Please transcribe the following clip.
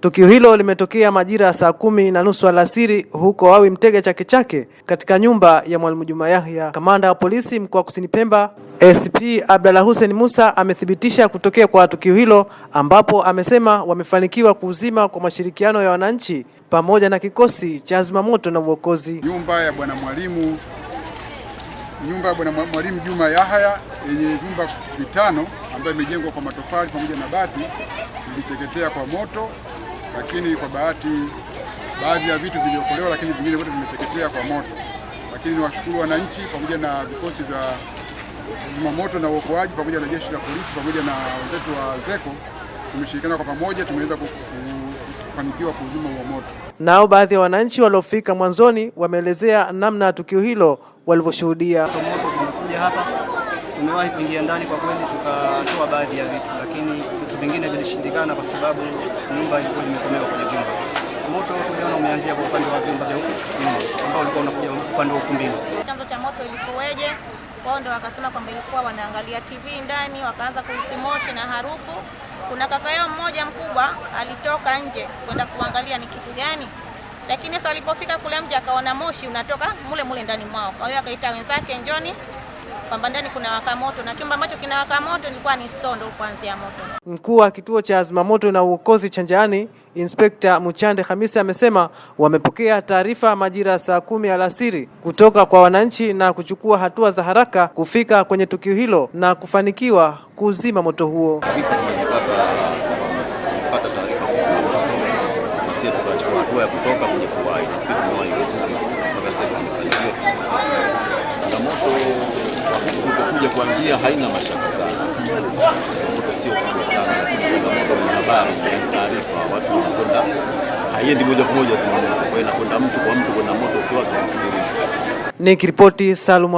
Tukio hilo limetokea majira ya saa kumi na nusu alasiri huko Wawi Mtega Chake Chake katika nyumba ya Mwalimu Juma Yahya. Kamanda wa polisi mkoa wa Kusini Pemba SP Abdalla Hussein Musa amethibitisha kutokea kwa tukio hilo ambapo amesema wamefanikiwa kuuzima kwa mashirikiano ya wananchi pamoja na kikosi cha zimamoto na uokozi. Nyumba ya bwana mwalimu nyumba ya bwana mwalimu Juma Yahya yenye vyumba vitano ambayo imejengwa kwa matofali pamoja na bati iliteketea kwa moto, lakini kwa bahati baadhi ya vitu viliokolewa, lakini vingine vyote vimeteketea kwa moto. Lakini ni washukuru wananchi pamoja na vikosi vya zimamoto na uokoaji pamoja na jeshi la polisi pamoja na wenzetu wa ZECO, tumeshirikiana kwa pamoja, tumeweza kufanikiwa kuuzima huo moto. Nao baadhi ya wananchi waliofika mwanzoni wameelezea namna ya tukio hilo walivyoshuhudia. Moto tumekuja hapa, tumewahi kuingia ndani kwa kweli, tukatoa baadhi ya vitu, lakini vitu vingine vilishindikana kwa sababu nyumba ilikuwa imekomewa kwenye vyumba. Moto tuliona umeanzia kwa upande wa vyumba vya nyuma, ambao ulikuwa unakuja upande wa ukumbini. Chanzo cha moto ilikuweje? Wao ndo wakasema kwamba ilikuwa wanaangalia TV ndani, wakaanza kuhisi moshi na harufu. Kuna kaka yao mmoja mkubwa alitoka nje kwenda kuangalia ni kitu gani, lakini sasa walipofika kule mje akaona moshi unatoka mule mule ndani mwao. Kwa hiyo akaita wenzake, njoni kwamba ndani kuna waka moto, na chumba ambacho kina waka moto ilikuwa ni stondo kuanzia moto. Mkuu wa kituo cha zimamoto na uokozi Chanjani, Inspekta Muchande Hamisi amesema wamepokea taarifa majira ya saa kumi alasiri kutoka kwa wananchi na kuchukua hatua za haraka kufika kwenye tukio hilo na kufanikiwa kuzima moto huo. sisi hatua ya kutoka kwenye kuwahi, tumewahi vizuri mpaka sasa tumefanikiwa. Changamoto kwa huku tulipokuja kuanzia haina mashaka sana, changamoto sio kubwa sana, lakini changamoto ni habari, na taarifa, watu wanakwenda. Haiendi moja kwa moja zimamoto, kwa hiyo inakwenda mtu kwa mtu, kwenda moto ukiwa tunasubirisha Nikiripoti Salum.